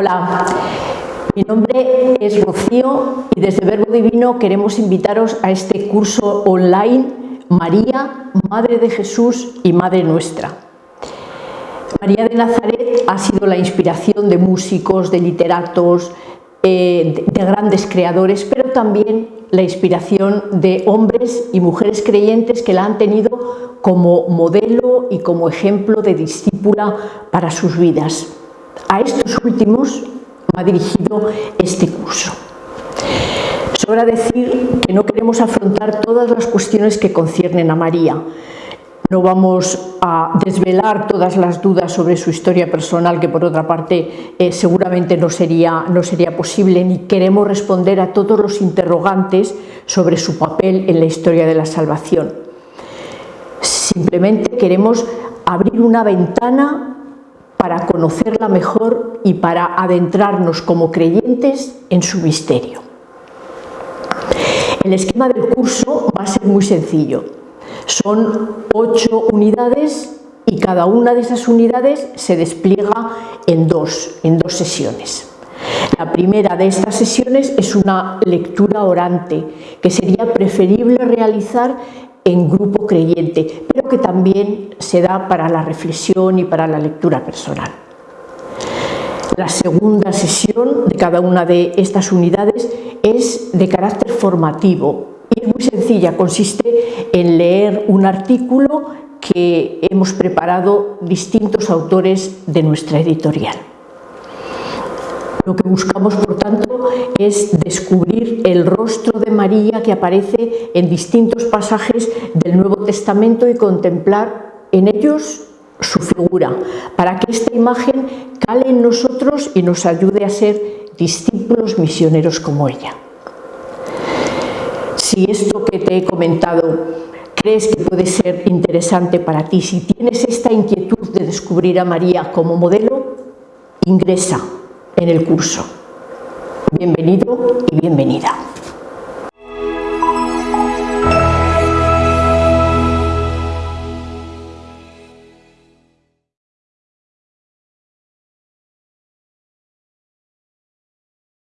Hola, mi nombre es Rocío y desde Verbo Divino queremos invitaros a este curso online María, Madre de Jesús y Madre Nuestra. María de Nazaret ha sido la inspiración de músicos, de literatos, eh, de grandes creadores, pero también la inspiración de hombres y mujeres creyentes que la han tenido como modelo y como ejemplo de discípula para sus vidas. A estos últimos ha dirigido este curso. Sobra decir que no queremos afrontar todas las cuestiones que conciernen a María. No vamos a desvelar todas las dudas sobre su historia personal, que por otra parte eh, seguramente no sería, no sería posible, ni queremos responder a todos los interrogantes sobre su papel en la historia de la salvación. Simplemente queremos abrir una ventana conocerla mejor y para adentrarnos como creyentes en su misterio. El esquema del curso va a ser muy sencillo. Son ocho unidades y cada una de esas unidades se despliega en dos, en dos sesiones. La primera de estas sesiones es una lectura orante que sería preferible realizar en grupo creyente, pero que también se da para la reflexión y para la lectura personal. La segunda sesión de cada una de estas unidades es de carácter formativo y es muy sencilla, consiste en leer un artículo que hemos preparado distintos autores de nuestra editorial. Lo que buscamos, por tanto, es descubrir el rostro de María que aparece en distintos pasajes del Nuevo Testamento y contemplar en ellos su figura, para que esta imagen cale en nosotros y nos ayude a ser discípulos misioneros como ella. Si esto que te he comentado crees que puede ser interesante para ti, si tienes esta inquietud de descubrir a María como modelo, ingresa en el curso. Bienvenido y bienvenida.